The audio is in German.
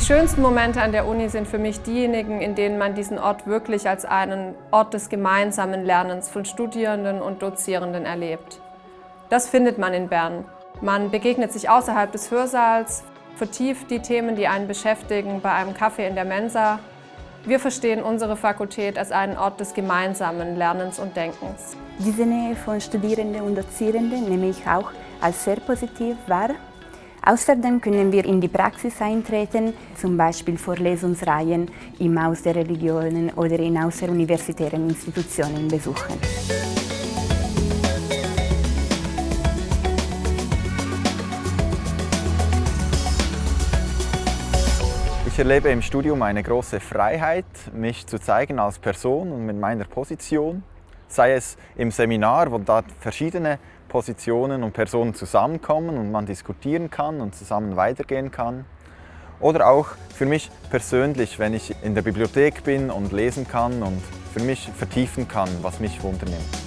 schönsten Momente an der Uni sind für mich diejenigen, in denen man diesen Ort wirklich als einen Ort des gemeinsamen Lernens von Studierenden und Dozierenden erlebt. Das findet man in Bern. Man begegnet sich außerhalb des Hörsaals, vertieft die Themen, die einen beschäftigen, bei einem Kaffee in der Mensa. Wir verstehen unsere Fakultät als einen Ort des gemeinsamen Lernens und Denkens. Diese Nähe von Studierenden und Dozierenden nehme ich auch als sehr positiv wahr. Außerdem können wir in die Praxis eintreten, zum Beispiel Vorlesungsreihen im Haus der Religionen oder in außeruniversitären Institutionen besuchen. Ich erlebe im Studium eine große Freiheit, mich zu zeigen als Person und mit meiner Position. Sei es im Seminar, wo da verschiedene Positionen und Personen zusammenkommen und man diskutieren kann und zusammen weitergehen kann. Oder auch für mich persönlich, wenn ich in der Bibliothek bin und lesen kann und für mich vertiefen kann, was mich wundernimmt.